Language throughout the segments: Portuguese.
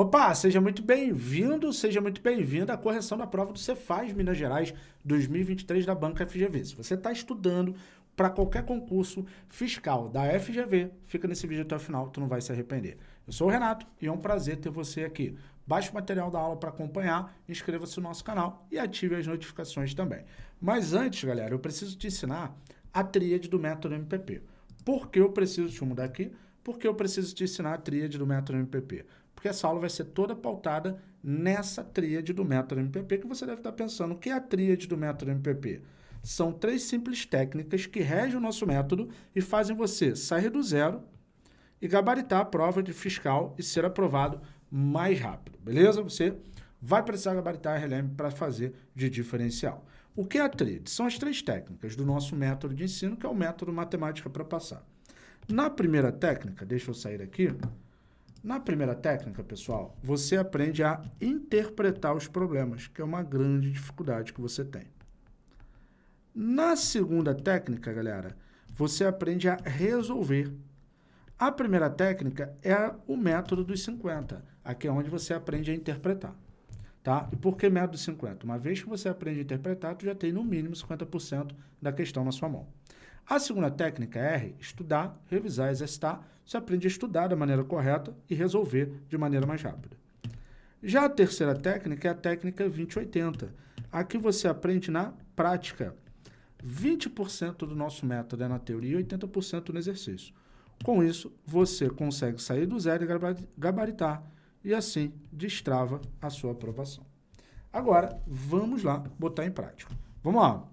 Opa, seja muito bem-vindo, seja muito bem-vinda à correção da prova do Cefaz Minas Gerais 2023 da Banca FGV. Se você está estudando para qualquer concurso fiscal da FGV, fica nesse vídeo até o final, tu não vai se arrepender. Eu sou o Renato e é um prazer ter você aqui. Baixe o material da aula para acompanhar, inscreva-se no nosso canal e ative as notificações também. Mas antes, galera, eu preciso te ensinar a tríade do método MPP. Por que eu preciso te mudar aqui? Porque eu preciso te ensinar a tríade do método MPP porque essa aula vai ser toda pautada nessa tríade do método MPP, que você deve estar pensando, o que é a tríade do método MPP? São três simples técnicas que regem o nosso método e fazem você sair do zero e gabaritar a prova de fiscal e ser aprovado mais rápido, beleza? Você vai precisar gabaritar a RLM para fazer de diferencial. O que é a tríade? São as três técnicas do nosso método de ensino, que é o método matemática para passar. Na primeira técnica, deixa eu sair aqui, na primeira técnica, pessoal, você aprende a interpretar os problemas, que é uma grande dificuldade que você tem. Na segunda técnica, galera, você aprende a resolver. A primeira técnica é o método dos 50. Aqui é onde você aprende a interpretar. Tá? E por que método dos 50? Uma vez que você aprende a interpretar, tu já tem no mínimo 50% da questão na sua mão. A segunda técnica é R, estudar, revisar, exercitar. Você aprende a estudar da maneira correta e resolver de maneira mais rápida. Já a terceira técnica é a técnica 2080. Aqui você aprende na prática. 20% do nosso método é na teoria e 80% no exercício. Com isso, você consegue sair do zero e gabaritar e assim destrava a sua aprovação. Agora, vamos lá botar em prática. Vamos lá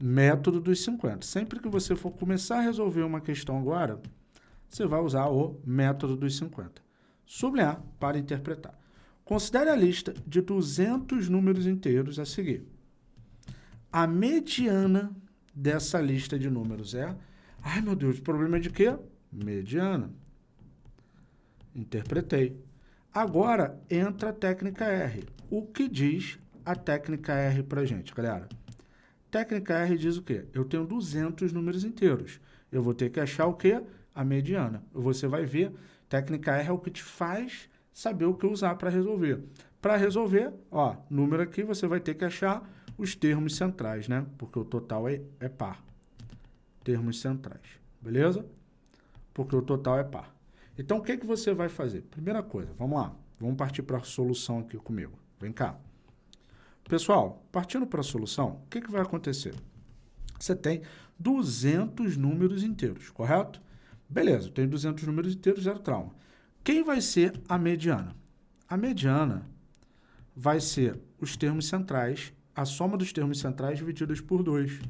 método dos 50. Sempre que você for começar a resolver uma questão agora, você vai usar o método dos 50. Sublinhar para interpretar. Considere a lista de 200 números inteiros a seguir. A mediana dessa lista de números é... Ai, meu Deus, problema é de quê? Mediana. Interpretei. Agora, entra a técnica R. O que diz a técnica R para gente, galera? Técnica R diz o quê? Eu tenho 200 números inteiros. Eu vou ter que achar o quê? A mediana. Você vai ver, técnica R é o que te faz saber o que usar para resolver. Para resolver, ó, número aqui, você vai ter que achar os termos centrais, né? Porque o total é, é par. Termos centrais, beleza? Porque o total é par. Então, o que, que você vai fazer? Primeira coisa, vamos lá. Vamos partir para a solução aqui comigo. Vem cá. Pessoal, partindo para a solução, o que, que vai acontecer? Você tem 200 números inteiros, correto? Beleza, tem 200 números inteiros, zero trauma. Quem vai ser a mediana? A mediana vai ser os termos centrais, a soma dos termos centrais divididos por 2.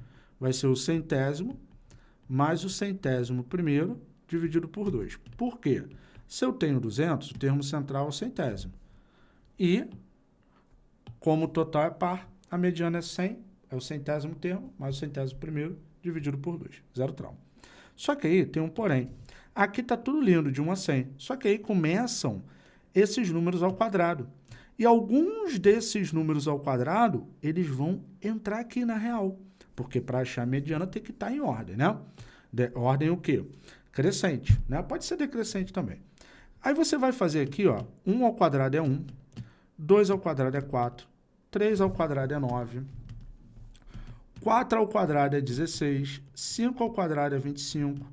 Vai ser o centésimo mais o centésimo primeiro dividido por 2. Por quê? Se eu tenho 200, o termo central é o centésimo. E como o total é par, a mediana é 100, é o centésimo termo, mais o centésimo primeiro, dividido por 2, zero trauma. Só que aí tem um porém. Aqui está tudo lindo, de 1 a 100. Só que aí começam esses números ao quadrado. E alguns desses números ao quadrado, eles vão entrar aqui na real. Porque para achar a mediana tem que estar tá em ordem, né? De, ordem o quê? Crescente, né? Pode ser decrescente também. Aí você vai fazer aqui, ó, 1 ao quadrado é 1, 2 ao quadrado é 4, 3 ao quadrado é 9. 4 ao quadrado é 16. 5 ao quadrado é 25.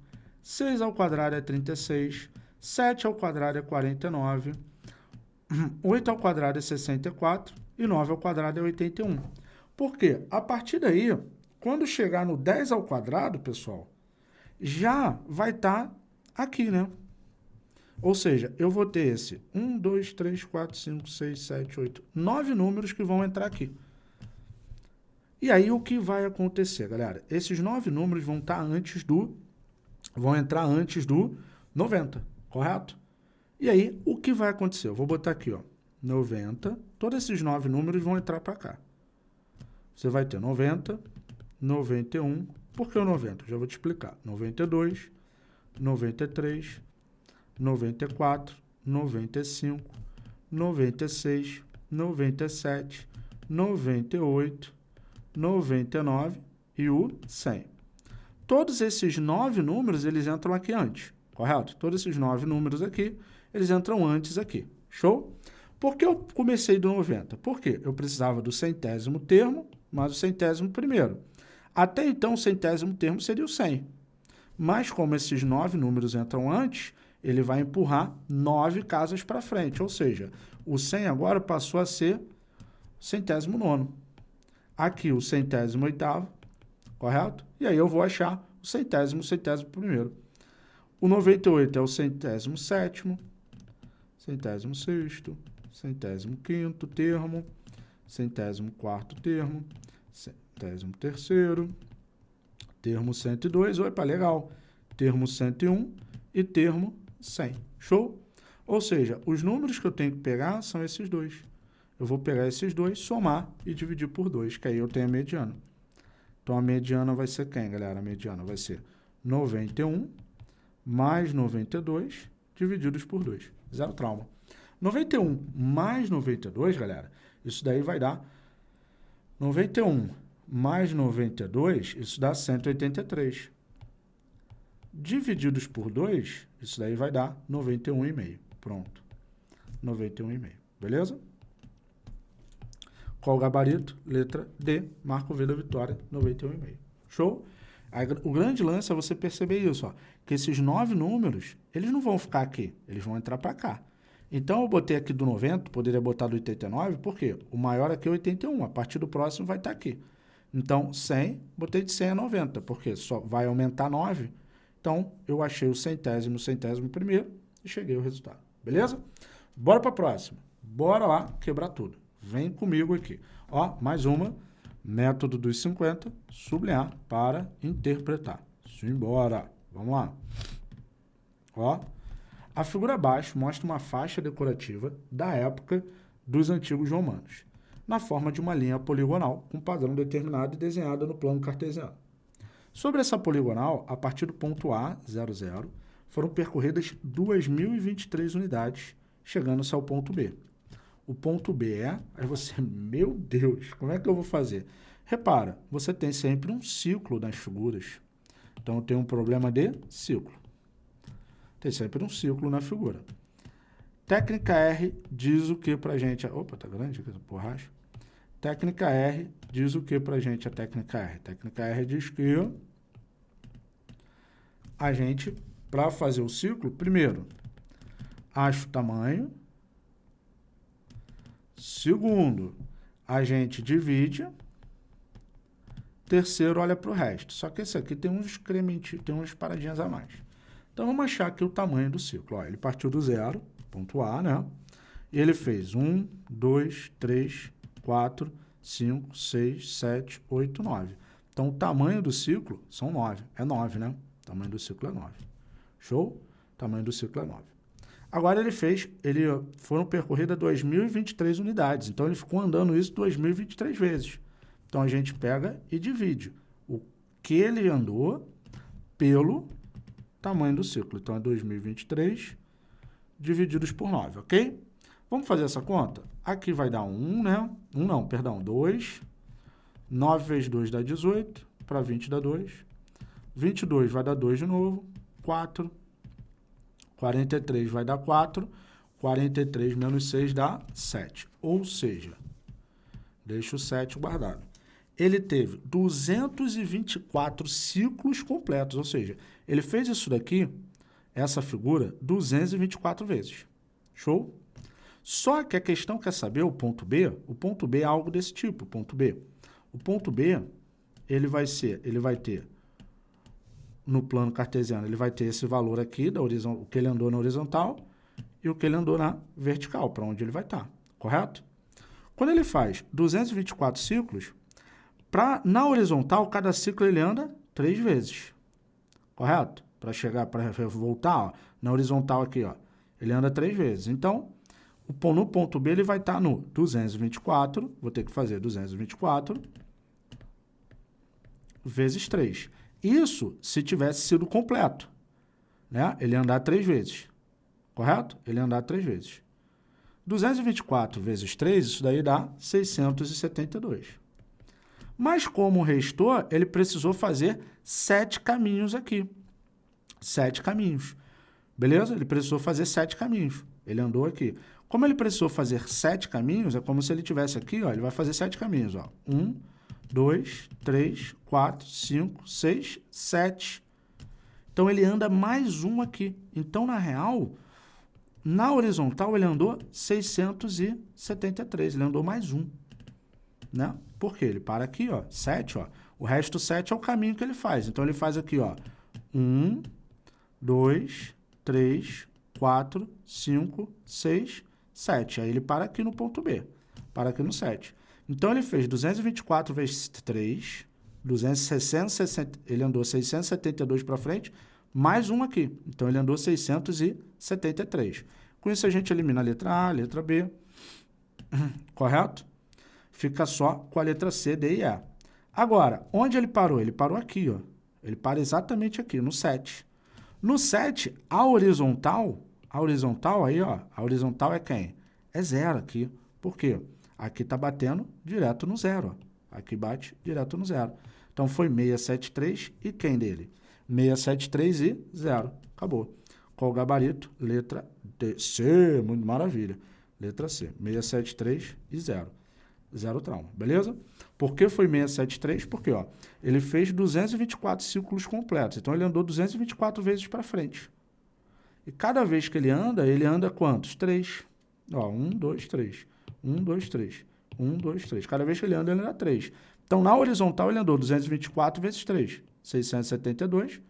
6 ao quadrado é 36. 7 ao quadrado é 49. 8 ao quadrado é 64. E 9 ao quadrado é 81. Por quê? A partir daí, quando chegar no 10 ao quadrado, pessoal, já vai estar tá aqui, né? Ou seja, eu vou ter esse 1, 2, 3, 4, 5, 6, 7, 8, 9 números que vão entrar aqui. E aí o que vai acontecer, galera? Esses nove números vão estar antes do vão entrar antes do 90, correto? E aí o que vai acontecer? Eu vou botar aqui, ó, 90, todos esses nove números vão entrar para cá. Você vai ter 90, 91, por que o 90? Já vou te explicar. 92, 93, 94, 95, 96, 97, 98, 99 e o 100. Todos esses nove números, eles entram aqui antes, correto? Todos esses nove números aqui, eles entram antes aqui, Show? Por que eu comecei do 90? Porque eu precisava do centésimo termo mais o centésimo primeiro. Até então, o centésimo termo seria o 100. Mas como esses nove números entram antes, ele vai empurrar nove casas para frente. Ou seja, o 100 agora passou a ser centésimo nono. Aqui o centésimo oitavo, correto? E aí eu vou achar o centésimo, centésimo primeiro. O 98 é o centésimo sétimo, centésimo sexto, centésimo quinto termo, centésimo quarto termo, centésimo terceiro, termo 102, opa, legal, termo 101 e termo 100. Show? Ou seja, os números que eu tenho que pegar são esses dois. Eu vou pegar esses dois, somar e dividir por 2, que aí eu tenho a mediana. Então, a mediana vai ser quem, galera? A mediana vai ser 91 mais 92 divididos por 2. Zero trauma. 91 mais 92, galera, isso daí vai dar 91 mais 92, isso dá 183. Divididos por 2, isso daí vai dar 91,5. Pronto. 91,5. Beleza? Qual o gabarito? Letra D. Marco V da vitória, 91,5. Show? O grande lance é você perceber isso, ó, que esses nove números, eles não vão ficar aqui, eles vão entrar para cá. Então, eu botei aqui do 90, poderia botar do 89, porque o maior aqui é 81, a partir do próximo vai estar aqui. Então, 100, botei de 100 a 90, porque só vai aumentar 9. Então, eu achei o centésimo, centésimo primeiro e cheguei ao resultado. Beleza? Bora para a próxima. Bora lá quebrar tudo. Vem comigo aqui. Ó, mais uma. Método dos 50, sublinhar para interpretar. Simbora. Vamos lá. Ó, a figura abaixo mostra uma faixa decorativa da época dos antigos romanos, na forma de uma linha poligonal com padrão determinado e desenhada no plano cartesiano. Sobre essa poligonal, a partir do ponto A, 00, foram percorridas 2.023 unidades, chegando-se ao ponto B. O ponto B é... Aí você, meu Deus, como é que eu vou fazer? Repara, você tem sempre um ciclo nas figuras. Então, tenho um problema de ciclo. Tem sempre um círculo na figura. Técnica R diz o que para a gente? Opa, tá grande aqui borracha. Técnica R diz o que para a gente a técnica R? Técnica R diz que a gente, para fazer o ciclo, primeiro, acha o tamanho. Segundo, a gente divide. Terceiro, olha para o resto. Só que esse aqui tem uns incrementinhos, tem umas paradinhas a mais. Então, vamos achar aqui o tamanho do ciclo. Ó, ele partiu do zero, ponto A, né? E ele fez 1, 2, 3, 4, 5, 6, 7, 8, 9. Então, o tamanho do ciclo são 9. É 9, né? O tamanho do ciclo é 9. Show? O tamanho do ciclo é 9. Agora, ele fez, ele foram percorridas 2.023 unidades. Então, ele ficou andando isso 2.023 vezes. Então, a gente pega e divide o que ele andou pelo tamanho do ciclo. Então, é 2023 divididos por 9, ok? Vamos fazer essa conta? Aqui vai dar 1, né? 1 não, perdão, 2. 9 vezes 2 dá 18, para 20 dá 2. 22 vai dar 2 de novo, 4. 43 vai dar 4. 43 menos 6 dá 7. Ou seja, deixa o 7 guardado. Ele teve 224 ciclos completos, ou seja, ele fez isso daqui, essa figura, 224 vezes. Show? Só que a questão quer saber o ponto B. O ponto B é algo desse tipo, o ponto B. O ponto B, ele vai ser, ele vai ter, no plano cartesiano, ele vai ter esse valor aqui, da o que ele andou na horizontal e o que ele andou na vertical, para onde ele vai estar, correto? Quando ele faz 224 ciclos, pra, na horizontal, cada ciclo ele anda três vezes correto? Para chegar, para voltar, ó, na horizontal aqui, ó, ele anda três vezes. Então, no ponto B ele vai estar tá no 224, vou ter que fazer 224 vezes 3. Isso se tivesse sido completo, né? Ele andar três vezes, correto? Ele andar três vezes. 224 vezes 3, isso daí dá 672. Mas como restou, ele precisou fazer sete caminhos aqui. Sete caminhos. Beleza? Ele precisou fazer sete caminhos. Ele andou aqui. Como ele precisou fazer sete caminhos, é como se ele tivesse aqui, ó, ele vai fazer sete caminhos. Ó. Um, dois, três, quatro, cinco, seis, sete. Então, ele anda mais um aqui. Então, na real, na horizontal, ele andou 673. Ele andou mais um. Né? Por quê? Ele para aqui, ó, 7, ó. O resto 7 é o caminho que ele faz. Então, ele faz aqui, ó, 1, 2, 3, 4, 5, 6, 7. Aí ele para aqui no ponto B. Para aqui no 7. Então, ele fez 224 vezes 3, 260, ele andou 672 para frente, mais um aqui. Então, ele andou 673. Com isso, a gente elimina a letra A, a letra B, correto? Fica só com a letra C, D e E. Agora, onde ele parou? Ele parou aqui, ó. Ele para exatamente aqui, no 7. No 7, a horizontal, a horizontal aí, ó, a horizontal é quem? É zero aqui. Por quê? Aqui está batendo direto no zero. Ó. Aqui bate direto no zero. Então, foi 673 e quem dele? 673 e 0. Acabou. Qual o gabarito? Letra D. C. Muito maravilha. Letra C. 673 e 0. Zero trauma. Beleza? Por que foi 673? Porque ó, ele fez 224 ciclos completos. Então, ele andou 224 vezes para frente. E cada vez que ele anda, ele anda quantos? Três. Ó, um, dois, três. Um, dois, três. Um, dois, três. Cada vez que ele anda, ele anda três. Então, na horizontal, ele andou 224 vezes 3. 672.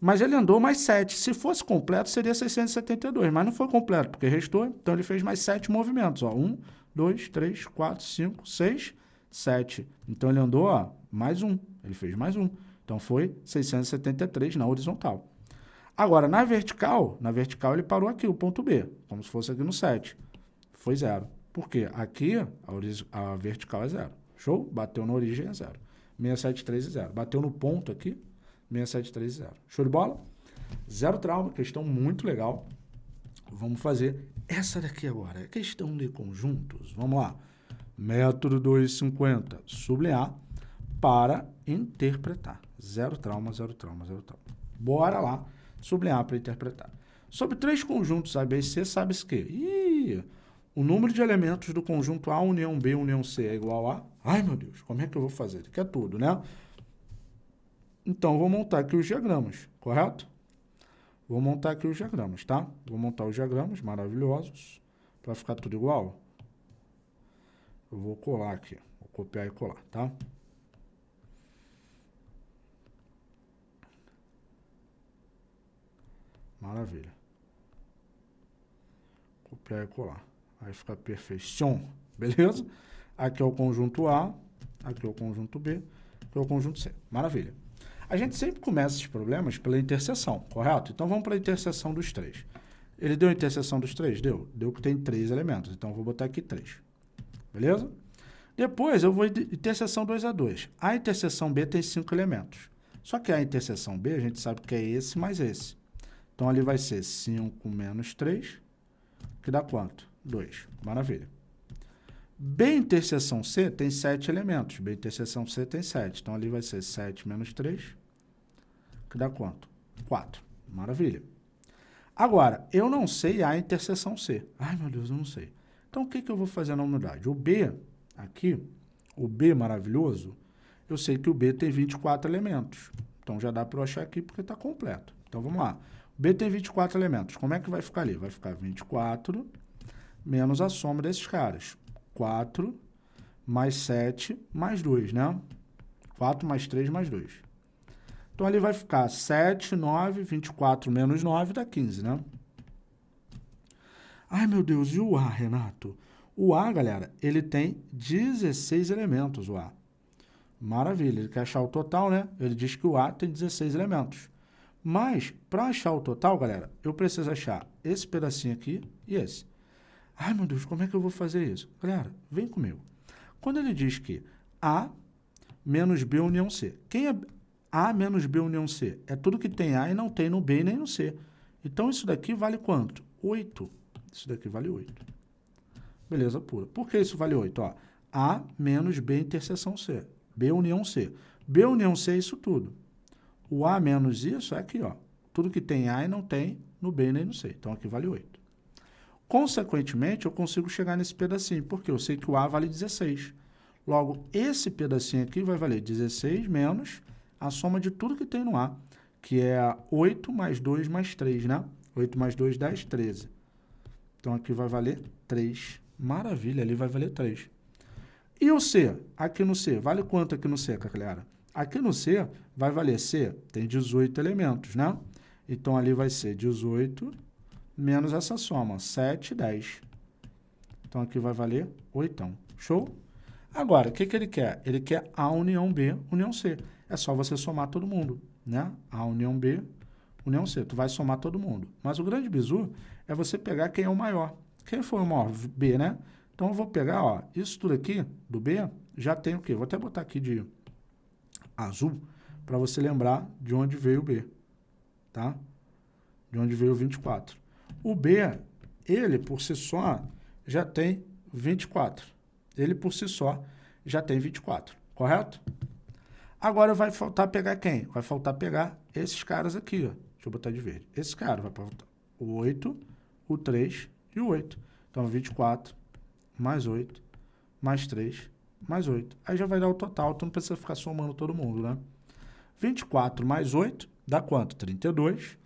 Mas ele andou mais 7. Se fosse completo, seria 672. Mas não foi completo, porque restou. Então, ele fez mais 7 movimentos. Ó, 1, 2, 3, 4, 5, 6, 7. Então, ele andou ó, mais um. Ele fez mais um. Então, foi 673 na horizontal. Agora, na vertical, na vertical ele parou aqui, o ponto B, como se fosse aqui no 7. Foi zero. Por quê? Aqui a, a vertical é zero. Show? Bateu na origem é zero. 673 e zero. Bateu no ponto aqui, 673 e zero. Show de bola? Zero trauma, questão muito legal. Vamos fazer essa daqui agora, é questão de conjuntos. Vamos lá. Método 250, sublinhar para interpretar. Zero trauma, zero trauma, zero trauma. Bora lá, sublinhar para interpretar. Sobre três conjuntos A, B e C, sabe-se que Ih, o número de elementos do conjunto A, união B, união C é igual a... Ai, meu Deus, como é que eu vou fazer? Aqui é tudo, né? Então, vou montar aqui os diagramas, correto? Vou montar aqui os diagramas, tá? Vou montar os diagramas maravilhosos para ficar tudo igual. Eu vou colar aqui, vou copiar e colar, tá? Maravilha. Copiar e colar. Aí fica perfeição, beleza? Aqui é o conjunto A, aqui é o conjunto B, aqui é o conjunto C. Maravilha. A gente sempre começa esses problemas pela interseção, correto? Então, vamos para a interseção dos três. Ele deu a interseção dos três? Deu. Deu que tem três elementos. Então, vou botar aqui três. Beleza? Depois, eu vou interseção 2 a 2. A interseção B tem cinco elementos. Só que a interseção B, a gente sabe que é esse mais esse. Então, ali vai ser 5 menos 3, que dá quanto? 2. Maravilha. B interseção C tem 7 elementos. B interseção C tem 7. Então, ali vai ser 7 menos 3, que dá quanto? 4. Maravilha. Agora, eu não sei A interseção C. Ai, meu Deus, eu não sei. Então, o que, que eu vou fazer na unidade? O B, aqui, o B maravilhoso, eu sei que o B tem 24 elementos. Então, já dá para eu achar aqui porque está completo. Então, vamos lá. O B tem 24 elementos. Como é que vai ficar ali? Vai ficar 24 menos a soma desses caras. 4 mais 7 mais 2, né? 4 mais 3 mais 2. Então, ali vai ficar 7, 9, 24 menos 9 dá 15, né? Ai, meu Deus, e o A, Renato? O A, galera, ele tem 16 elementos, o A. Maravilha, ele quer achar o total, né? Ele diz que o A tem 16 elementos. Mas, para achar o total, galera, eu preciso achar esse pedacinho aqui e esse. Ai, meu Deus, como é que eu vou fazer isso? Galera, vem comigo. Quando ele diz que A menos B união C. Quem é A menos B união C? É tudo que tem A e não tem no B nem no C. Então, isso daqui vale quanto? 8. Isso daqui vale 8. Beleza pura. Por que isso vale 8? Ó, A menos B interseção C. B união C. B união C é isso tudo. O A menos isso é aqui, ó. Tudo que tem A e não tem no B nem no C. Então, aqui vale 8. Consequentemente, eu consigo chegar nesse pedacinho, porque eu sei que o A vale 16. Logo, esse pedacinho aqui vai valer 16 menos a soma de tudo que tem no A, que é 8 mais 2 mais 3, né? 8 mais 2, 10, 13. Então, aqui vai valer 3. Maravilha, ali vai valer 3. E o C? Aqui no C, vale quanto aqui no C, galera? Aqui no C vai valer C, tem 18 elementos, né? Então, ali vai ser 18 menos essa soma, 7, 10. Então, aqui vai valer 8. Show? Agora, o que, que ele quer? Ele quer A união B, união C. É só você somar todo mundo, né? A união B, união C. Tu vai somar todo mundo. Mas o grande bizu é você pegar quem é o maior. Quem foi o maior? B, né? Então, eu vou pegar, ó, isso tudo aqui, do B, já tem o quê? Vou até botar aqui de azul, para você lembrar de onde veio o B, tá? De onde veio o 24. O B, ele por si só já tem 24. Ele por si só já tem 24, correto? Agora vai faltar pegar quem? Vai faltar pegar esses caras aqui, ó. Deixa eu botar de verde. Esse cara vai faltar o 8, o 3 e o 8. Então, 24 mais 8 mais 3 mais 8. Aí já vai dar o total, tu não precisa ficar somando todo mundo, né? 24 mais 8 dá quanto? 32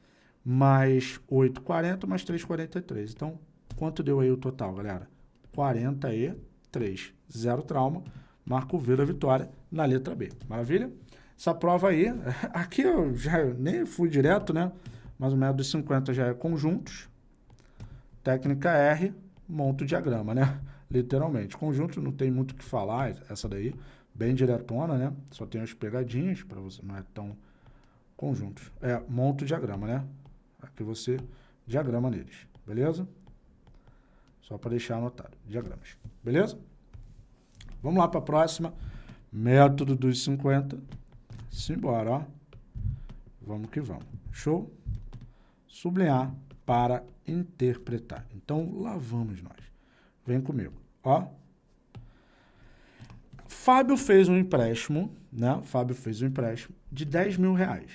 mais 8, 40, mais 3, 43. Então, quanto deu aí o total, galera? 43. Zero trauma. Marco V da vitória na letra B. Maravilha? Essa prova aí, aqui eu já nem fui direto, né? Mas o método dos 50 já é conjuntos. Técnica R, monta o diagrama, né? Literalmente. Conjunto não tem muito o que falar, essa daí, bem diretona, né? Só tem as pegadinhas, para você, não é tão conjuntos. É, monta o diagrama, né? Aqui você diagrama neles, beleza? Só para deixar anotado, diagramas, beleza? Vamos lá para a próxima. Método dos 50. Simbora, ó. Vamos que vamos. Show? Sublinhar para interpretar. Então, lá vamos nós. Vem comigo, ó. Fábio fez um empréstimo, né? Fábio fez um empréstimo de 10 mil reais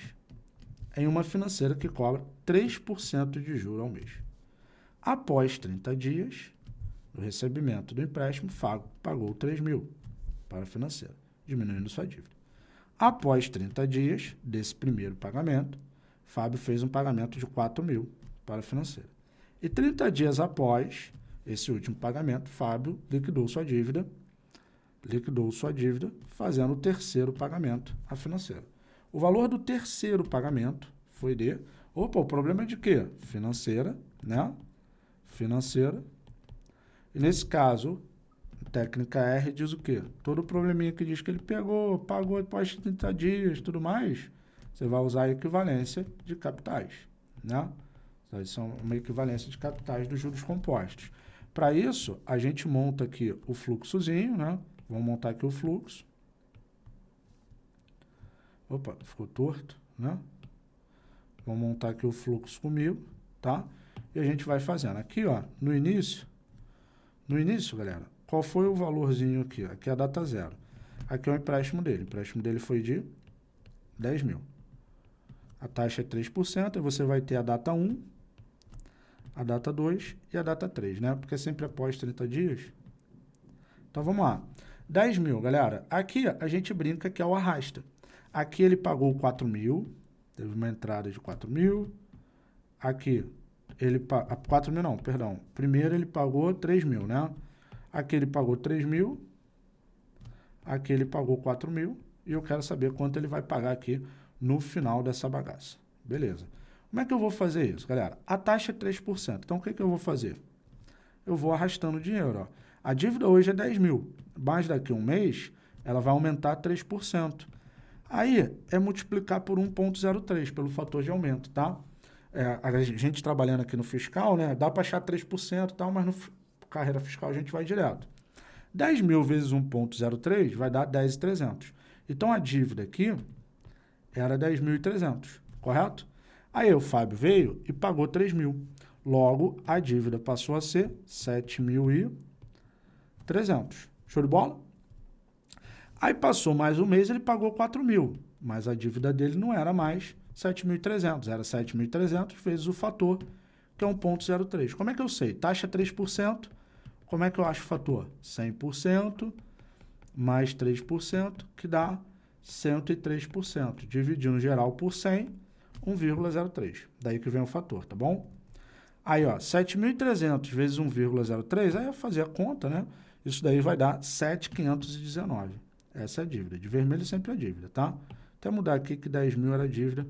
em uma financeira que cobra 3% de juros ao mês. Após 30 dias do recebimento do empréstimo, Fábio pagou 3 mil para a financeira, diminuindo sua dívida. Após 30 dias desse primeiro pagamento, Fábio fez um pagamento de 4 mil para a financeira. E 30 dias após esse último pagamento, Fábio liquidou sua dívida, liquidou sua dívida, fazendo o terceiro pagamento à financeira. O valor do terceiro pagamento foi de... Opa, o problema é de quê? Financeira, né? Financeira. E nesse caso, técnica R diz o quê? Todo probleminha que diz que ele pegou, pagou após 30 dias tudo mais, você vai usar a equivalência de capitais, né? Isso é uma equivalência de capitais dos juros compostos. Para isso, a gente monta aqui o fluxozinho, né? Vamos montar aqui o fluxo. Opa, ficou torto, né? Vamos montar aqui o fluxo comigo, tá? E a gente vai fazendo. Aqui, ó, no início, no início, galera, qual foi o valorzinho aqui? Aqui é a data zero. Aqui é o empréstimo dele. O empréstimo dele foi de 10 mil. A taxa é 3%, e você vai ter a data 1, a data 2 e a data 3, né? Porque é sempre após 30 dias. Então, vamos lá. 10 mil, galera. Aqui a gente brinca que é o arrasta. Aqui ele pagou 4 mil, teve uma entrada de 4 mil. Aqui, ele 4 mil não, perdão. Primeiro ele pagou 3 mil, né? Aqui ele pagou 3 mil. Aqui ele pagou 4 mil. E eu quero saber quanto ele vai pagar aqui no final dessa bagaça. Beleza. Como é que eu vou fazer isso, galera? A taxa é 3%. Então, o que, que eu vou fazer? Eu vou arrastando o dinheiro. Ó. A dívida hoje é 10 mil. Mas daqui a um mês, ela vai aumentar 3%. Aí é multiplicar por 1,03, pelo fator de aumento, tá? É, a gente trabalhando aqui no fiscal, né? Dá para achar 3% e tal, mas no carreira fiscal a gente vai direto. 10 mil vezes 1,03 vai dar 10,300. Então a dívida aqui era 10.300, correto? Aí o Fábio veio e pagou 3 mil. Logo, a dívida passou a ser 7.300. Show de bola? Aí passou mais um mês, ele pagou 4 mil, mas a dívida dele não era mais 7.300, era 7.300 vezes o fator que é 1,03. Como é que eu sei? Taxa 3%, como é que eu acho o fator? 100% mais 3%, que dá 103%. Dividindo geral por 100, 1,03. Daí que vem o fator, tá bom? Aí, ó, 7.300 vezes 1,03, aí eu fazer a conta, né? Isso daí vai dar 7.519. Essa é a dívida. De vermelho sempre é dívida, tá? Até mudar aqui que 10 mil era dívida,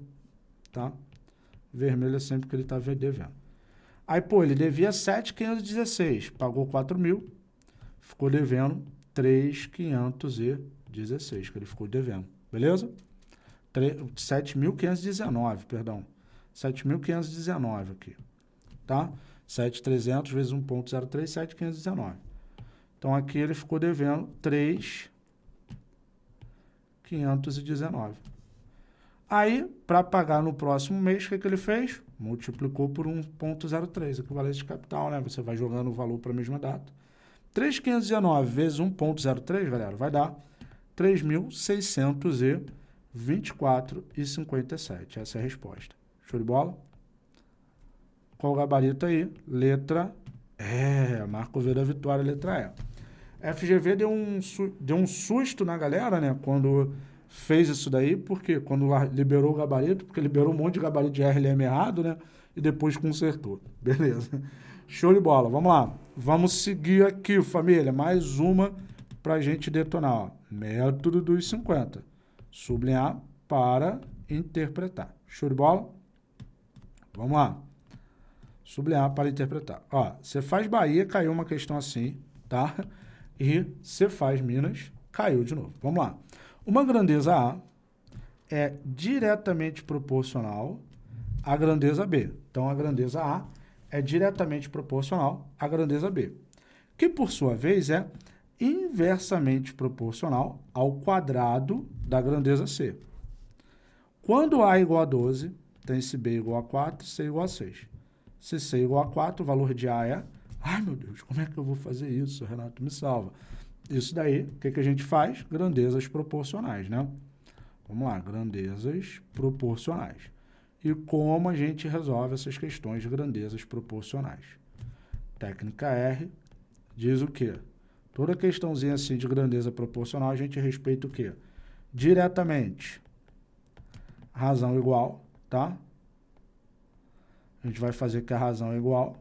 tá? Vermelho é sempre que ele está devendo. Aí, pô, ele devia 7,516, pagou 4 mil, ficou devendo 3,516, que ele ficou devendo, beleza? 7.519, perdão. 7.519 aqui, tá? 7.300 vezes 1.03, 7.519. Então, aqui ele ficou devendo 3.519. Aí, para pagar no próximo mês, o que, que ele fez? Multiplicou por 1.03, equivalência de capital, né? Você vai jogando o valor para a mesma data. 3.519 vezes 1.03, galera, vai dar 3.624,57. Essa é a resposta. Show de bola? Qual o gabarito aí? Letra E. Marco V da vitória, letra E. FGV deu um, deu um susto na galera, né? Quando fez isso daí, porque quando liberou o gabarito, porque liberou um monte de gabarito de RLM errado, né? E depois consertou. Beleza. Show de bola. Vamos lá. Vamos seguir aqui, família. Mais uma para a gente detonar. Ó. Método dos 50. Sublinhar para interpretar. Show de bola? Vamos lá. Sublinhar para interpretar. Ó, você faz Bahia, caiu uma questão assim, tá? E você faz Minas, caiu de novo. Vamos lá. Uma grandeza A é diretamente proporcional à grandeza B. Então, a grandeza A é diretamente proporcional à grandeza B, que, por sua vez, é inversamente proporcional ao quadrado da grandeza C. Quando A é igual a 12, tem se B igual a 4, C igual a 6. Se C igual a 4, o valor de A é... Ai, meu Deus, como é que eu vou fazer isso? Renato, me salva. Isso daí, o que, que a gente faz? Grandezas proporcionais, né? Vamos lá, grandezas proporcionais. E como a gente resolve essas questões de grandezas proporcionais? Técnica R diz o quê? Toda questãozinha assim de grandeza proporcional, a gente respeita o quê? Diretamente, razão igual, tá? A gente vai fazer que a razão é igual.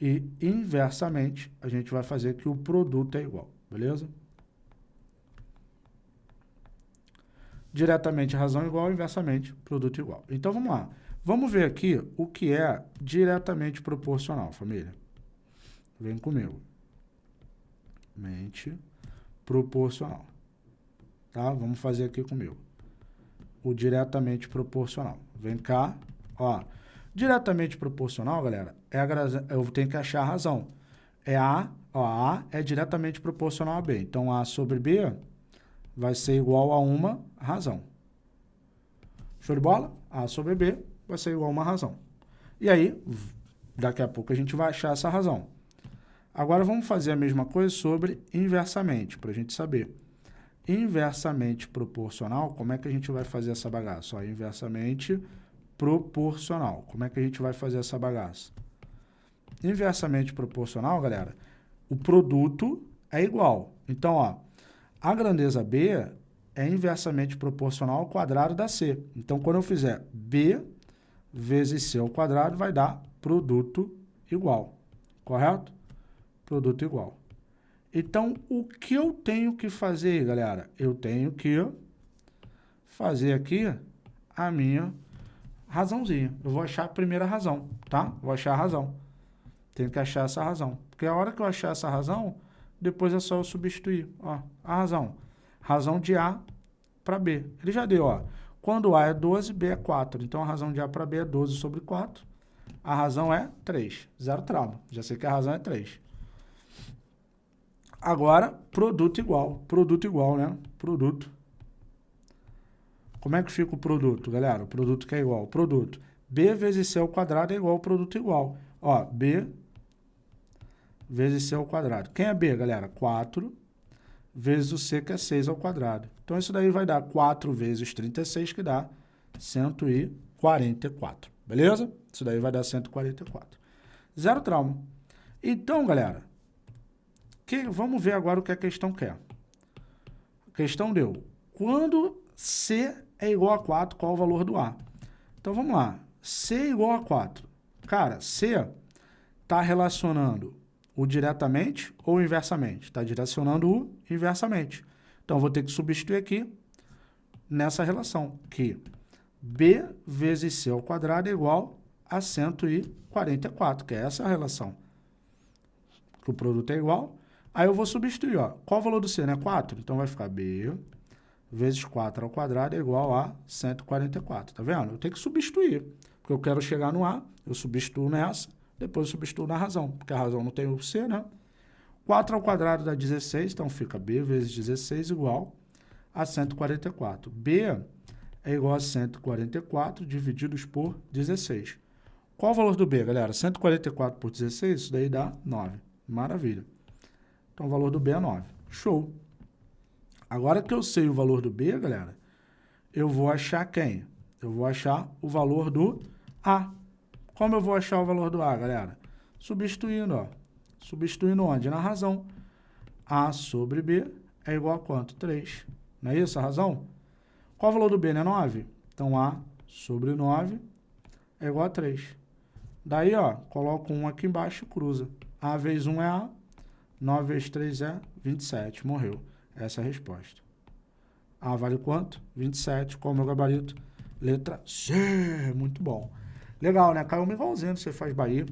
E, inversamente, a gente vai fazer que o produto é igual. Beleza? Diretamente razão igual, inversamente produto igual. Então, vamos lá. Vamos ver aqui o que é diretamente proporcional, família. Vem comigo. Mente proporcional. Tá? Vamos fazer aqui comigo. O diretamente proporcional. Vem cá, ó. Diretamente proporcional, galera, é a, eu tenho que achar a razão. É A Ó, A é diretamente proporcional a B. Então, A sobre B vai ser igual a uma razão. Show de bola? A sobre B vai ser igual a uma razão. E aí, daqui a pouco a gente vai achar essa razão. Agora, vamos fazer a mesma coisa sobre inversamente, para a gente saber. Inversamente proporcional, como é que a gente vai fazer essa bagaça? Ó, inversamente proporcional. Como é que a gente vai fazer essa bagaça? Inversamente proporcional, galera, o produto é igual. Então, ó, a grandeza B é inversamente proporcional ao quadrado da C. Então, quando eu fizer B vezes C ao quadrado, vai dar produto igual. Correto? Produto igual. Então, o que eu tenho que fazer, galera? Eu tenho que fazer aqui a minha razãozinha. Eu vou achar a primeira razão, tá? Vou achar a razão. Tenho que achar essa razão. Porque a hora que eu achar essa razão, depois é só eu substituir. Ó, a razão. Razão de A para B. Ele já deu, ó. Quando A é 12, B é 4. Então, a razão de A para B é 12 sobre 4. A razão é 3. Zero trauma. Já sei que a razão é 3. Agora, produto igual. Produto igual, né? Produto. Como é que fica o produto, galera? O produto que é igual. Produto. B vezes C ao quadrado é igual ao produto igual. Ó, B vezes C ao quadrado. Quem é B, galera? 4 vezes o C, que é 6 ao quadrado. Então, isso daí vai dar 4 vezes 36, que dá 144. Beleza? Isso daí vai dar 144. Zero trauma. Então, galera, que, vamos ver agora o que a questão quer. A questão deu, quando C é igual a 4, qual o valor do A? Então, vamos lá. C é igual a 4. Cara, C está relacionando o diretamente ou inversamente? Está direcionando o inversamente. Então, vou ter que substituir aqui nessa relação, que B vezes C ao quadrado é igual a 144, que é essa relação. Que o produto é igual. Aí eu vou substituir, ó. Qual o valor do C, né? 4. Então vai ficar B vezes 4 ao quadrado é igual a 144, tá vendo? Eu tenho que substituir, porque eu quero chegar no A, eu substituo nessa, depois eu substituo na razão, porque a razão não tem o C, né? 4 ao quadrado dá 16, então fica B vezes 16 igual a 144. B é igual a 144 divididos por 16. Qual o valor do B, galera? 144 por 16, isso daí dá 9. Maravilha. Então, o valor do B é 9. Show. Agora que eu sei o valor do B, galera, eu vou achar quem? Eu vou achar o valor do A. Como eu vou achar o valor do A, galera? Substituindo, ó. Substituindo onde? Na razão. A sobre B é igual a quanto? 3. Não é isso a razão? Qual o valor do B, né? 9. Então, A sobre 9 é igual a 3. Daí, ó, coloco 1 aqui embaixo e cruza. A vezes 1 é A, 9 vezes 3 é 27. Morreu. Essa é a resposta. A vale quanto? 27. Qual é o meu gabarito? Letra C. Muito bom. Legal, né? Caiu um igualzinho, você faz Bahia,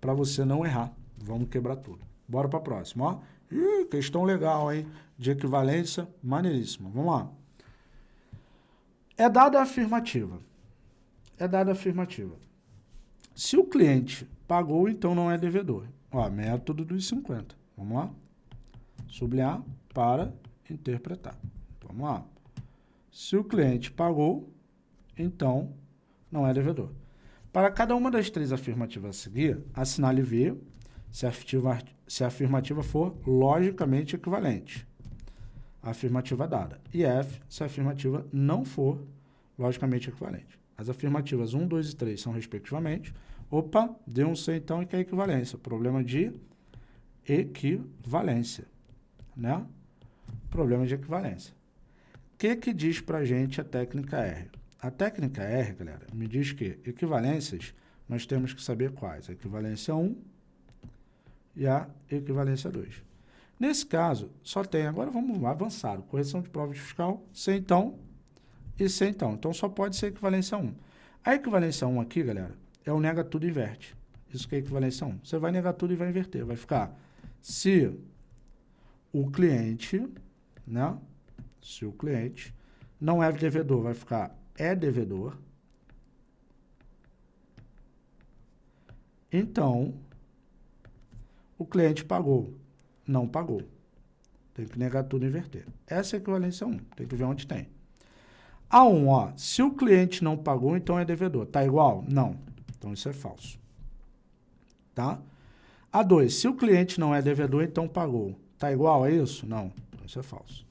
para você não errar. Vamos quebrar tudo. Bora para a próxima, ó. Ih, questão legal, hein? De equivalência, maneiríssima. Vamos lá. É dada a afirmativa. É dada a afirmativa. Se o cliente pagou, então não é devedor. Ó, método dos 50. Vamos lá? Sublinhar para interpretar. Vamos lá. Se o cliente pagou, então não é devedor. Para cada uma das três afirmativas a seguir, assinale V se a afirmativa, se a afirmativa for logicamente equivalente a afirmativa dada. E F, se a afirmativa não for logicamente equivalente. As afirmativas 1, 2 e 3 são respectivamente. Opa, deu um C então e que é equivalência. Problema de equivalência, né? Problema de equivalência. O que que diz pra gente a técnica R? A técnica R, galera, me diz que equivalências nós temos que saber quais. A equivalência 1 e a equivalência 2. Nesse caso, só tem, agora vamos avançar, correção de prova de fiscal, C então e C então. Então, só pode ser equivalência 1. A equivalência 1 aqui, galera, é o nega tudo e inverte. Isso que é equivalência 1. Você vai negar tudo e vai inverter. Vai ficar se o cliente, né? Se o cliente não é devedor, vai ficar é devedor. Então, o cliente pagou não pagou. Tem que negar tudo e inverter. Essa é a equivalência 1. Tem que ver onde tem. A1, ó, se o cliente não pagou, então é devedor. Tá igual? Não. Então isso é falso. Tá? A2, se o cliente não é devedor, então pagou. Tá igual a isso? Não. Isso é falso.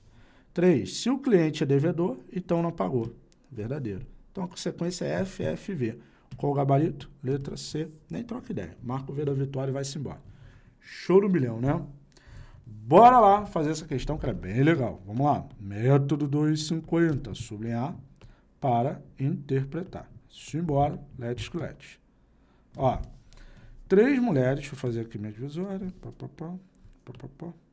3, se o cliente é devedor, então não pagou. Verdadeiro. Então a consequência é F, F, V. Qual o gabarito? Letra C. Nem troca ideia. Marca o V da vitória e vai-se embora. Show do milhão, né? Bora lá fazer essa questão que é bem legal. Vamos lá. Método 250, sublinhar para interpretar. Simbora, let's let's. Ó, três mulheres, deixa eu fazer aqui minha divisória. Pá, pá, pá, pá, pá, pá.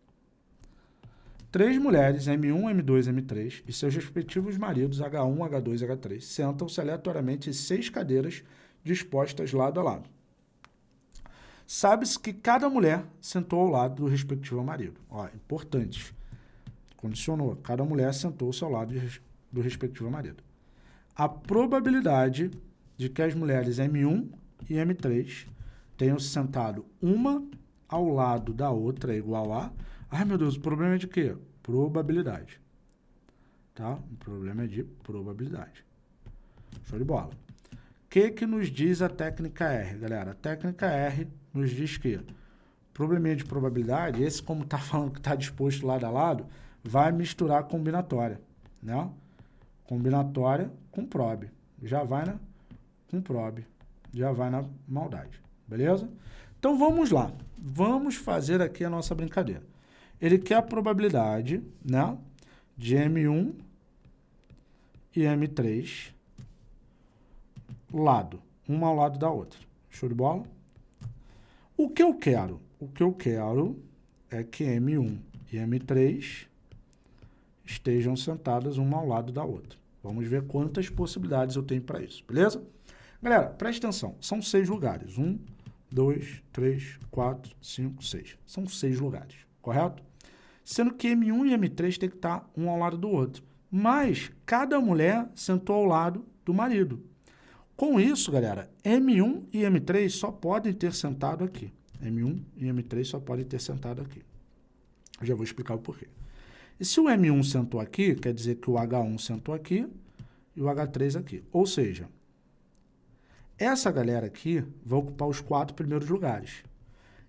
Três mulheres, M1, M2, M3, e seus respectivos maridos, H1, H2 e H3, sentam-se aleatoriamente em seis cadeiras dispostas lado a lado. Sabe-se que cada mulher sentou ao lado do respectivo marido. Ó, importante. Condicionou. Cada mulher sentou-se ao lado do respectivo marido. A probabilidade de que as mulheres M1 e M3 tenham se sentado uma ao lado da outra é igual a... Ai, meu Deus, o problema é de quê? Probabilidade. Tá? O problema é de probabilidade. Show de bola. O que, que nos diz a técnica R, galera? A técnica R nos diz que probleminha de probabilidade, esse como está falando que está disposto lado a lado, vai misturar combinatória, né? Combinatória com probe. Já vai, né? Com probe. já vai na maldade, beleza? Então vamos lá, vamos fazer aqui a nossa brincadeira. Ele quer a probabilidade, né, de M1 e M3 lado, uma ao lado da outra. Show de bola? O que eu quero? O que eu quero é que M1 e M3 estejam sentadas uma ao lado da outra. Vamos ver quantas possibilidades eu tenho para isso, beleza? Galera, presta atenção. São seis lugares. Um, dois, três, quatro, cinco, seis. São seis lugares, correto? Sendo que M1 e M3 tem que estar um ao lado do outro. Mas cada mulher sentou ao lado do marido. Com isso, galera, M1 e M3 só podem ter sentado aqui. M1 e M3 só podem ter sentado aqui. Eu já vou explicar o porquê. E se o M1 sentou aqui, quer dizer que o H1 sentou aqui e o H3 aqui. Ou seja, essa galera aqui vai ocupar os quatro primeiros lugares.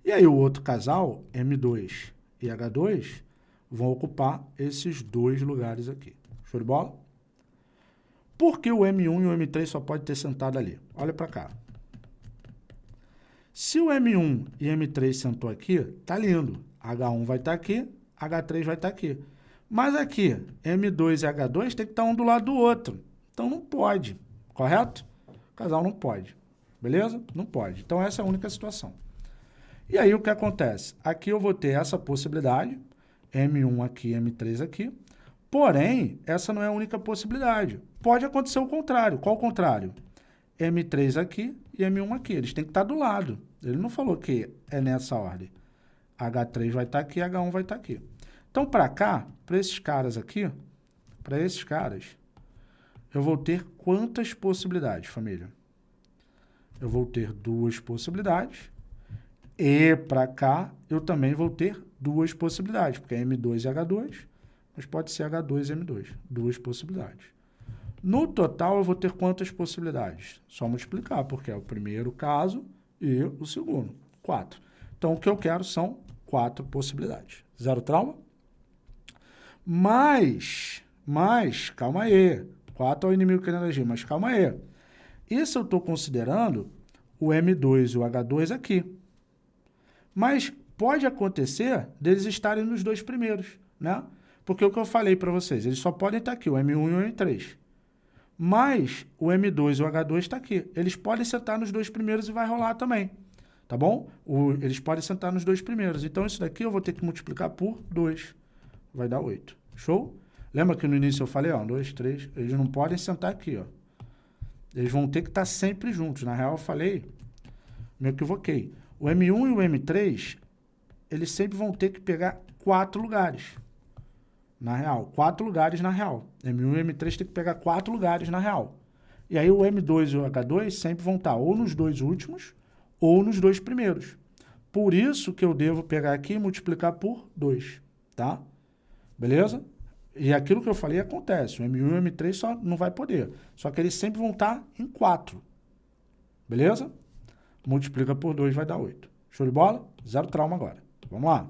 E aí o outro casal, M2 e H2, vão ocupar esses dois lugares aqui. Show de bola? Por que o M1 e o M3 só pode ter sentado ali? Olha para cá. Se o M1 e M3 sentou aqui, tá lindo. H1 vai estar tá aqui, H3 vai estar tá aqui. Mas aqui, M2 e H2 tem que estar tá um do lado do outro. Então não pode, correto? O casal não pode, beleza? Não pode. Então essa é a única situação. E aí o que acontece? Aqui eu vou ter essa possibilidade, M1 aqui, M3 aqui. Porém, essa não é a única possibilidade. Pode acontecer o contrário. Qual o contrário? M3 aqui e M1 aqui. Eles têm que estar do lado. Ele não falou que é nessa ordem. H3 vai estar aqui, H1 vai estar aqui. Então, para cá, para esses caras aqui, para esses caras, eu vou ter quantas possibilidades, família? Eu vou ter duas possibilidades. E para cá, eu também vou ter duas possibilidades, porque é M2 e H2 mas pode ser H2 e M2, duas possibilidades. No total, eu vou ter quantas possibilidades? Só multiplicar, porque é o primeiro caso e o segundo, quatro. Então, o que eu quero são quatro possibilidades. Zero trauma? Mas, mas, calma aí. Quatro é o inimigo querendo agir, mas calma aí. Isso eu estou considerando o M2 e o H2 aqui. Mas pode acontecer deles estarem nos dois primeiros, né? Porque o que eu falei para vocês, eles só podem estar aqui, o M1 e o M3. Mas o M2 e o H2 está aqui. Eles podem sentar nos dois primeiros e vai rolar também. Tá bom? O, eles podem sentar nos dois primeiros. Então, isso daqui eu vou ter que multiplicar por 2. Vai dar 8. Show? Lembra que no início eu falei, ó, 2, 3, eles não podem sentar aqui, ó. Eles vão ter que estar sempre juntos. Na real, eu falei, me equivoquei. O M1 e o M3, eles sempre vão ter que pegar quatro lugares na real. Quatro lugares na real. M1 e M3 tem que pegar quatro lugares na real. E aí o M2 e o H2 sempre vão estar ou nos dois últimos ou nos dois primeiros. Por isso que eu devo pegar aqui e multiplicar por 2, tá? Beleza? E aquilo que eu falei acontece. O M1 e o M3 só não vai poder. Só que eles sempre vão estar em 4. Beleza? Multiplica por 2 vai dar 8. Show de bola? Zero trauma agora. Vamos lá.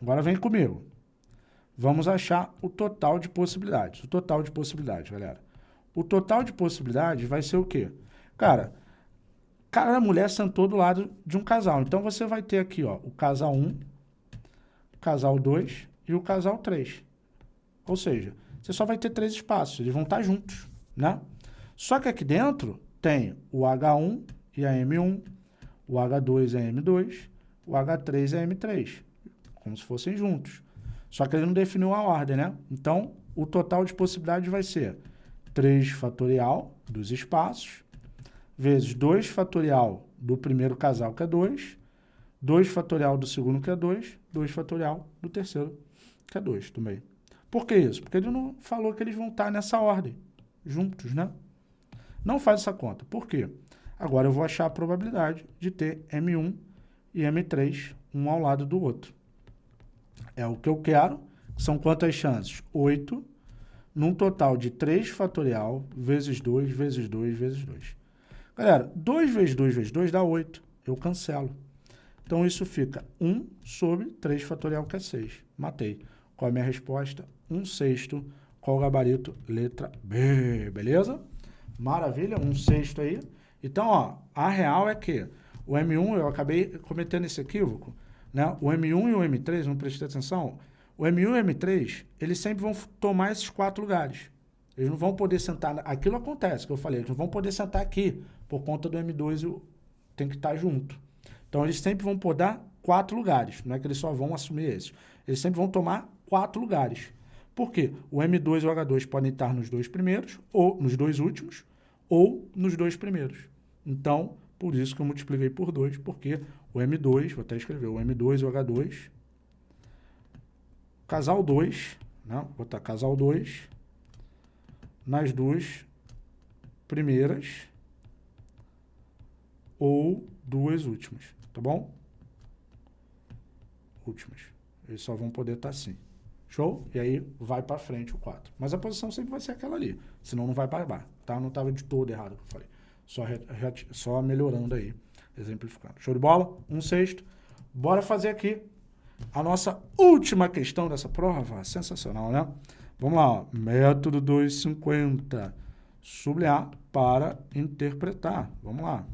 Agora vem comigo. Vamos achar o total de possibilidades. O total de possibilidades, galera. O total de possibilidades vai ser o quê? Cara, cada mulher sentou do lado de um casal. Então, você vai ter aqui, ó, o casal 1, o casal 2 e o casal 3. Ou seja, você só vai ter três espaços. Eles vão estar juntos, né? Só que aqui dentro tem o H1 e a M1, o H2 e a M2, o H3 e a M3. Como se fossem juntos. Só que ele não definiu a ordem, né? Então, o total de possibilidades vai ser 3 fatorial dos espaços, vezes 2 fatorial do primeiro casal, que é 2, 2 fatorial do segundo, que é 2, 2 fatorial do terceiro, que é 2 também. Por que isso? Porque ele não falou que eles vão estar nessa ordem, juntos, né? Não faz essa conta. Por quê? Agora eu vou achar a probabilidade de ter M1 e M3, um ao lado do outro. É o que eu quero. São quantas chances? 8, num total de 3 fatorial, vezes 2, vezes 2, vezes 2. Galera, 2 vezes 2 vezes 2 dá 8. Eu cancelo. Então, isso fica 1 sobre 3 fatorial, que é 6. Matei. Qual é a minha resposta? 1 sexto. Qual o gabarito? Letra B. Beleza? Maravilha, um sexto aí. Então, ó, a real é que o M1, eu acabei cometendo esse equívoco, né? O M1 e o M3, não prestei atenção, o M1 e o M3, eles sempre vão tomar esses quatro lugares. Eles não vão poder sentar, aquilo acontece, que eu falei, eles não vão poder sentar aqui, por conta do M2 tem que estar junto. Então, eles sempre vão poder quatro lugares, não é que eles só vão assumir esses. Eles sempre vão tomar quatro lugares. Por quê? O M2 e o H2 podem estar nos dois primeiros, ou nos dois últimos, ou nos dois primeiros. Então, por isso que eu multipliquei por 2, porque o M2, vou até escrever, o M2 e o H2, casal 2, né? vou botar casal 2, nas duas primeiras ou duas últimas, tá bom? Últimas. Eles só vão poder estar assim. Show? E aí vai para frente o 4. Mas a posição sempre vai ser aquela ali, senão não vai baixo, tá? Não estava de todo errado o que eu falei. Só, só melhorando aí, exemplificando. Show de bola? Um sexto. Bora fazer aqui a nossa última questão dessa prova. Sensacional, né? Vamos lá, ó. método 250. Sublinhar para interpretar. Vamos lá.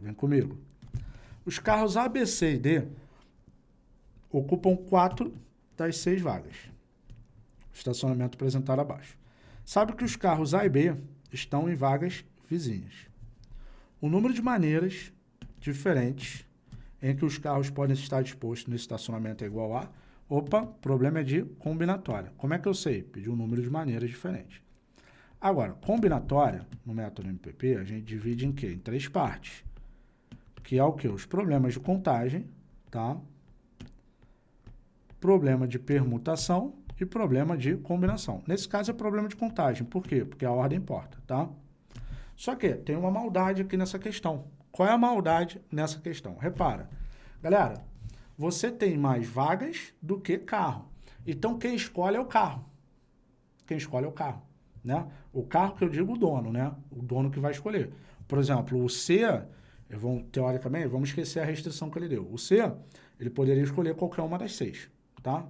Vem comigo. Os carros A, B, C e D ocupam quatro das seis vagas. Estacionamento apresentado abaixo. Sabe que os carros A e B estão em vagas vizinhas. O número de maneiras diferentes em que os carros podem estar dispostos no estacionamento é igual a... Opa, problema é de combinatória. Como é que eu sei? Pedir um número de maneiras diferentes. Agora, combinatória, no método MPP, a gente divide em quê? Em três partes. Que é o quê? Os problemas de contagem, tá? Problema de permutação e problema de combinação. Nesse caso é problema de contagem. Por quê? Porque a ordem importa, tá? Só que tem uma maldade aqui nessa questão. Qual é a maldade nessa questão? Repara, galera, você tem mais vagas do que carro. Então, quem escolhe é o carro. Quem escolhe é o carro, né? O carro que eu digo o dono, né? O dono que vai escolher. Por exemplo, o C, vou, teoricamente, vamos esquecer a restrição que ele deu. O C, ele poderia escolher qualquer uma das seis, tá?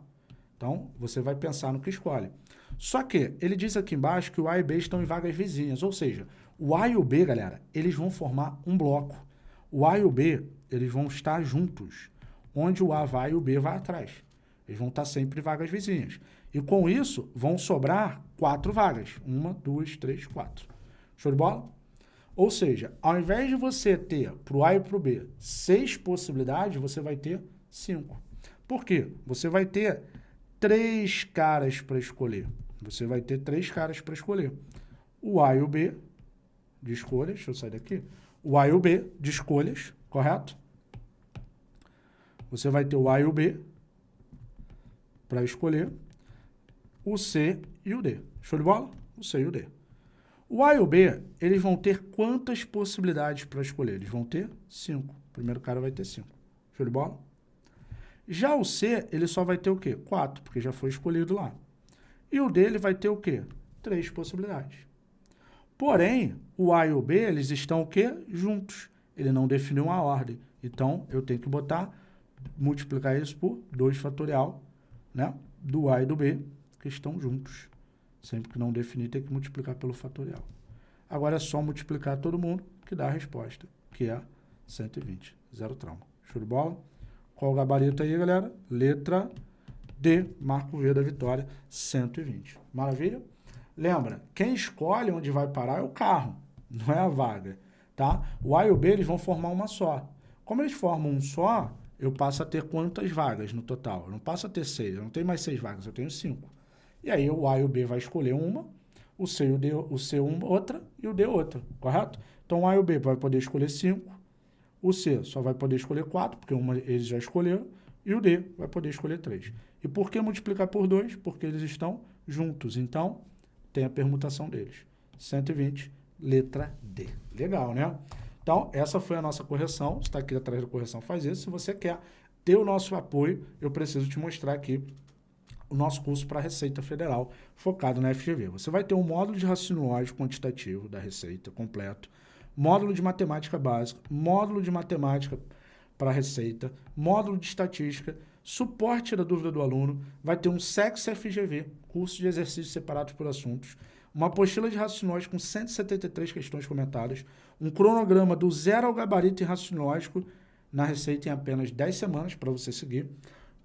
Então, você vai pensar no que escolhe. Só que ele diz aqui embaixo que o A e B estão em vagas vizinhas, ou seja, o A e o B, galera, eles vão formar um bloco. O A e o B, eles vão estar juntos. Onde o A vai e o B vai atrás. Eles vão estar sempre vagas vizinhas. E com isso, vão sobrar quatro vagas. Uma, duas, três, quatro. Show de bola? Ou seja, ao invés de você ter para o A e para o B seis possibilidades, você vai ter cinco. Por quê? Você vai ter três caras para escolher. Você vai ter três caras para escolher. O A e o B de escolhas, deixa eu sair daqui, o A e o B de escolhas, correto? Você vai ter o A e o B para escolher, o C e o D. Show de bola? O C e o D. O A e o B, eles vão ter quantas possibilidades para escolher? Eles vão ter cinco. O primeiro cara vai ter cinco. Show de bola? Já o C, ele só vai ter o quê? Quatro, porque já foi escolhido lá. E o D, ele vai ter o quê? Três possibilidades. Porém, o A e o B, eles estão o quê? Juntos. Ele não definiu uma ordem. Então, eu tenho que botar, multiplicar isso por 2 fatorial, né? Do A e do B, que estão juntos. Sempre que não definir, tem que multiplicar pelo fatorial. Agora é só multiplicar todo mundo, que dá a resposta, que é 120. Zero trauma. Show de bola? Qual o gabarito aí, galera? Letra D, Marco V da vitória, 120. Maravilha? Lembra, quem escolhe onde vai parar é o carro, não é a vaga, tá? O A e o B, eles vão formar uma só. Como eles formam um só, eu passo a ter quantas vagas no total? Eu não passo a ter seis, eu não tenho mais seis vagas, eu tenho cinco. E aí o A e o B vai escolher uma, o C e o D, o C uma, outra e o D outra, correto? Então o A e o B vai poder escolher cinco, o C só vai poder escolher quatro, porque uma eles já escolheram, e o D vai poder escolher três. E por que multiplicar por dois? Porque eles estão juntos. Então, tem a permutação deles. 120, letra D. Legal, né? Então, essa foi a nossa correção. Você está aqui atrás da correção, faz isso. Se você quer ter o nosso apoio, eu preciso te mostrar aqui o nosso curso para a Receita Federal, focado na FGV. Você vai ter um módulo de raciocínio lógico quantitativo da Receita completo, módulo de matemática básica, módulo de matemática para Receita, módulo de estatística, suporte da dúvida do aluno, vai ter um SEX FGV, curso de exercícios separados por assuntos, uma apostila de raciocínio com 173 questões comentadas, um cronograma do zero ao gabarito em raciocínio na receita em apenas 10 semanas para você seguir,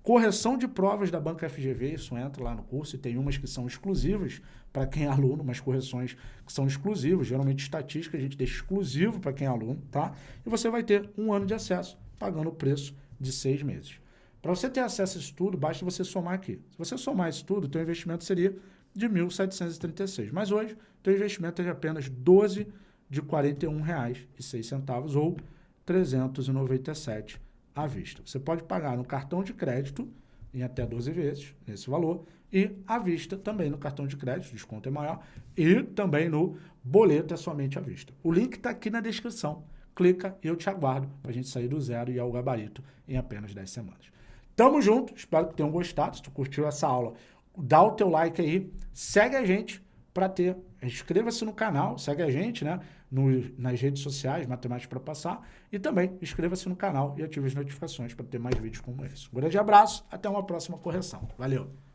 correção de provas da banca FGV, isso entra lá no curso e tem umas que são exclusivas para quem é aluno, umas correções que são exclusivas, geralmente estatística a gente deixa exclusivo para quem é aluno, tá? E você vai ter um ano de acesso, pagando o preço de seis meses. Para você ter acesso a isso tudo, basta você somar aqui. Se você somar isso tudo, o teu investimento seria de 1.736. Mas hoje, o teu investimento é de apenas 12 de R$ 41,06 ou 397 à vista. Você pode pagar no cartão de crédito em até 12 vezes, nesse valor, e à vista também no cartão de crédito, desconto é maior, e também no boleto é somente à vista. O link está aqui na descrição. Clica e eu te aguardo para a gente sair do zero e ao gabarito em apenas 10 semanas. Tamo junto, espero que tenham gostado. Se tu curtiu essa aula, dá o teu like aí, segue a gente para ter, inscreva-se no canal, segue a gente, né, no, nas redes sociais, Matemática para Passar, e também inscreva-se no canal e ative as notificações para ter mais vídeos como esse. Um grande abraço, até uma próxima correção. Valeu!